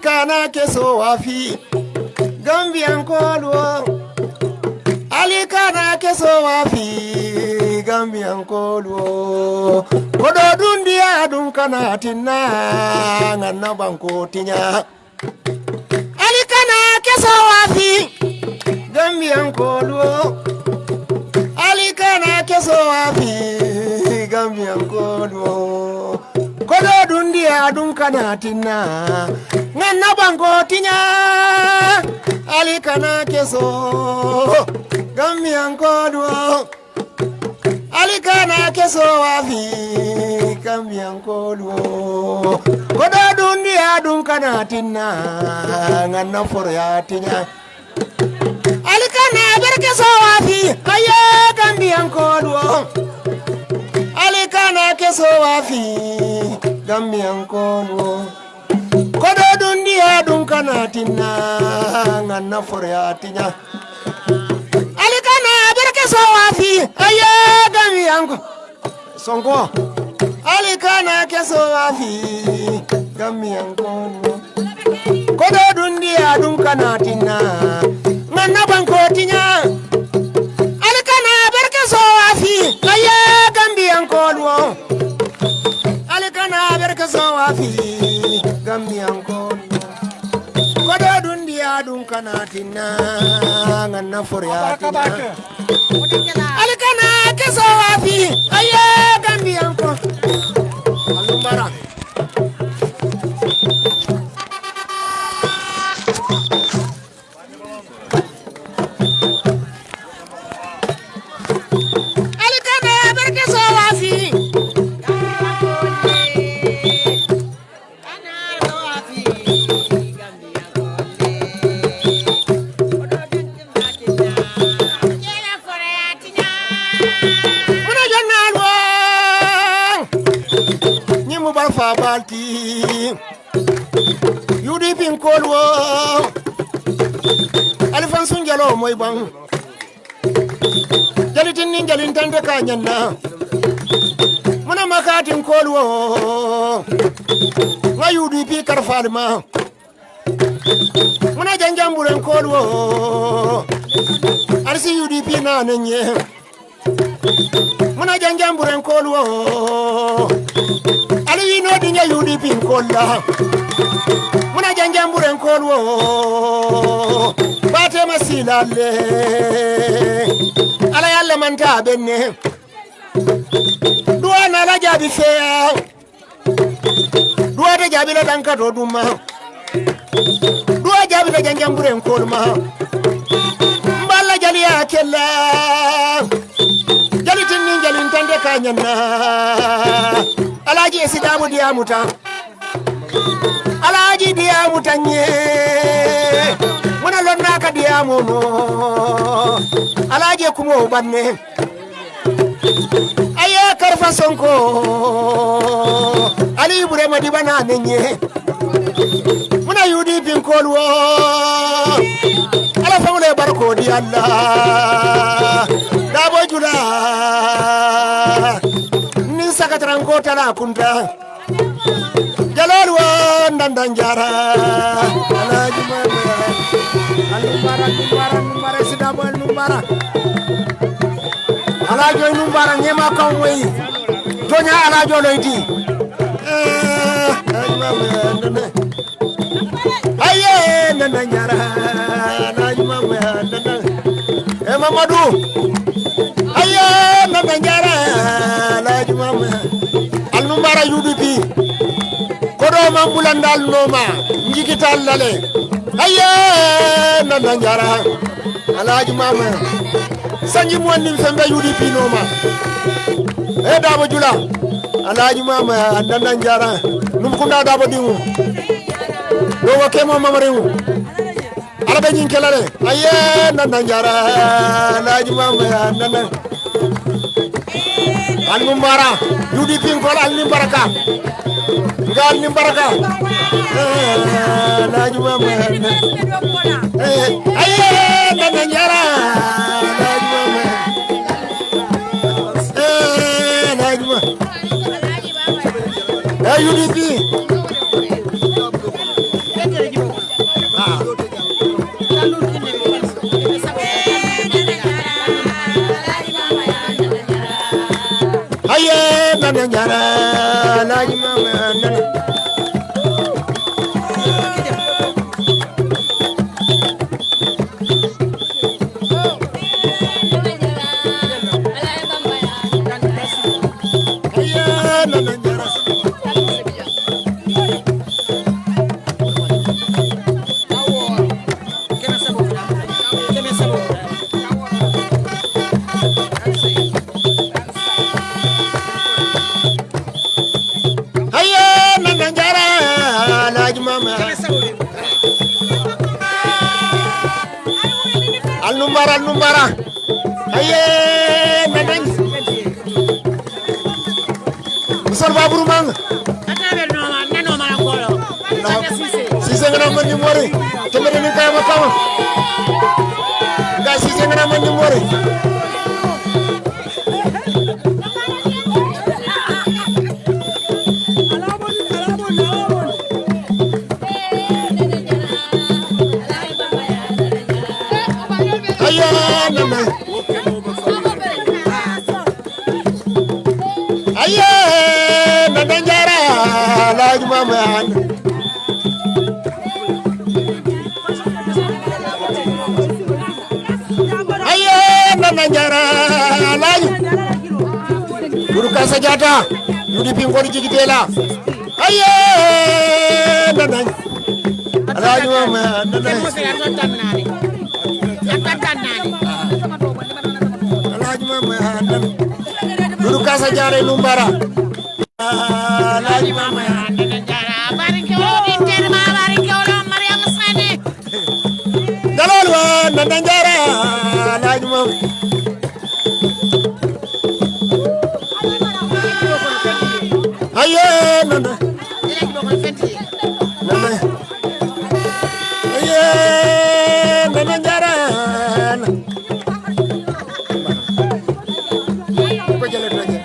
ali na keso wafi. Gambiyan koluwo ali kana keso wafi. Gambiyan koluwo kodo dundiya dum kana tinna nganna banko tinya. Ali keso wafi. Gambiyan koluwo ali kana keso wafi. Gambiyan koluwo kodo dundiya dum kana tinna nganna banko tinya ali kana keso. Gambiyan koluwo ali kana keso wafi gambiyan koluwo kodo dundiya dum kana tinna nganna foroya tinya. Ali kana berke so wafi aye gambiyan koluwo ali kana keso wafi gambiyan koluwo kodo dundiya dum kana tinna nganna foroya tinya. Ali kana berke so wafi aye gambiyan ko sonko ali kana keso wafi gambiyan koluwo kodo dundiya dum kana tinna nganna ngana for ya alkana kesawafi fa balti yudi pin kol wo alifan sun jalo moy ban jalitin ni jalin tante ka muna makatin kol wo nga yudi pi karfal ma. Muna janjamburen kol wo arsi yudi pi na nenye mana janjambure nkol wo ali yino dinya udp nkol la mana janjambure nkol wo batema silale ala yalle manta benne duwana ala jabi feya duwata jabila dankato duma. Duwa jabila janjambure nkol ma jalin tande ka ñanna alaji e sidamu diyamuta alaji diyamuta ñe muna lonnaka diyamuno alaji e kumo ɓanne aye karfa sonko. Ali burema diɓana ne ñe muna yudi pinkol wo ala fewle barkodi allah. Dabo jula nin sakataranko tala kunta jalol wo dandan jara alaji mamaya anumbara numbara numbara sidabo numbara alajo numbara ñema kam woyi toña alajo nana aye nana jara alaji mamaya nana e mamadou aye nana jara alnumbara yuɗu pi koɗo man bulandal noma jigital lale aye nana jara alaji mamaya sanji muwannin fembe yuɗi pinoma e daba jula alaji mamaya nana jara num kunda daba ɗiŋu ɗo wo kemo mamariŋu ala ɓe ñin kelale aye nana jara alaji mamaya nana alnum mara yuɗi pinkol alni baraka nga alni baraka alaji mamaya aye nana jara. Alaji mamaya alaji ma e yuɗi pi na tá nyara na imama al numbara al numbara aye neneng musal baburu mang atabe noma neno mala kolo ni mori tembe ni kama. Kama ga sise ngana man ni nana njara alaaji Doudou Kassa Diatta yudi pingori jigitela aye nana alaaji mama. Nana alaaji mama. Nana Doudou Kassa Diatta numbara. Alaaji mama. dalol nana njara ko jele doje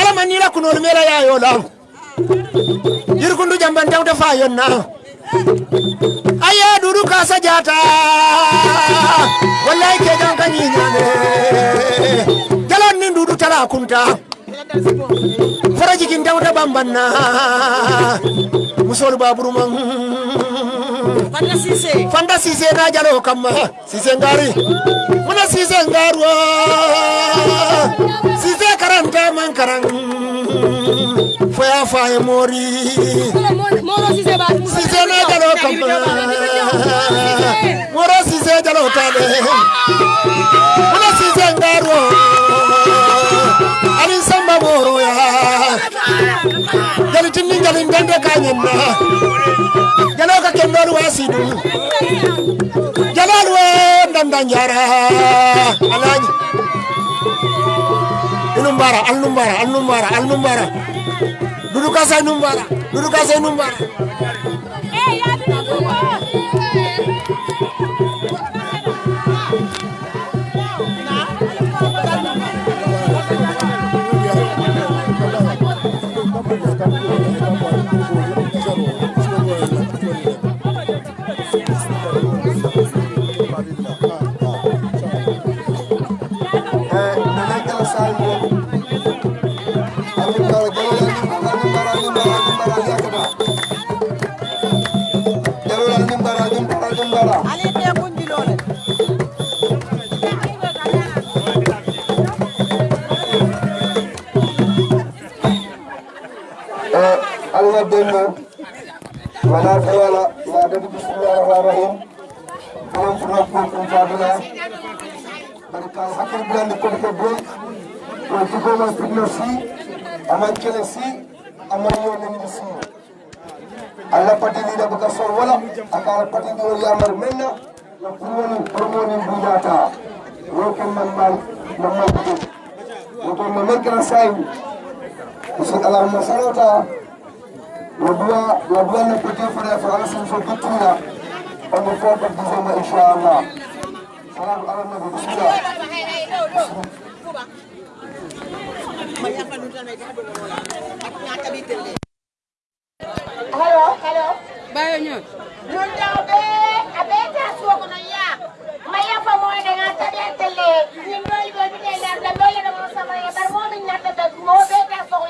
ala man nila kunol ya fara jikin tawta bambanna musol baburu man fanda sise. Na jalo kamma. Sise ngari. Muna sise ngaruwa sise karanta man karan. Foya faye mori. Sise na jalo kamma. Moro sise jalo tale jali tinni jali ndende kanyenna jalo ka kendolu wasidu jalalu we ndanda njara alaji inumbara alnumbara alnumbara alnumbara Doudou Kassa inumbara Doudou Kassa inumbara Denno wala tawala da bismillahir rahmanir rahim kalam fura ko ko fadila barka hakir blandi ko ko boy ko ci ko ma fitna si aman kele si aman yo ni si Allah pati ni da baka sol wala akara pati ni ya mar menna na promoni bujata ko man mal man mal ko ko man Wabua, wabua na pekee for the Francis for Salam alam na bismillah. Hello, Halo, Bayo nyo. Nun daw abe taso ko ya. Maya pa mo na nga tabi tele. Nindol go bi na la la mo sa bar mo mo ta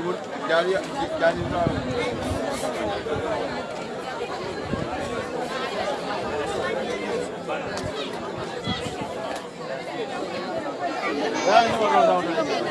Timur gel kendini abi. Ver numaralı adamı.